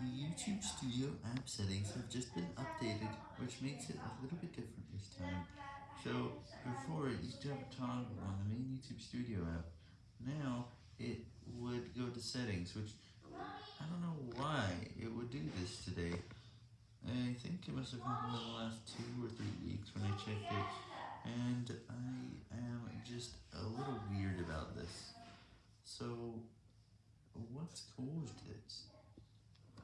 The YouTube Studio app settings have just been updated, which makes it a little bit different this time. So, before it used to have a toggle on the main YouTube Studio app, now it would go to settings, which I don't know why it would do this today. I think it must have happened in the last two or three weeks when I checked it, and I am just a little weird about this. So, what's caused this?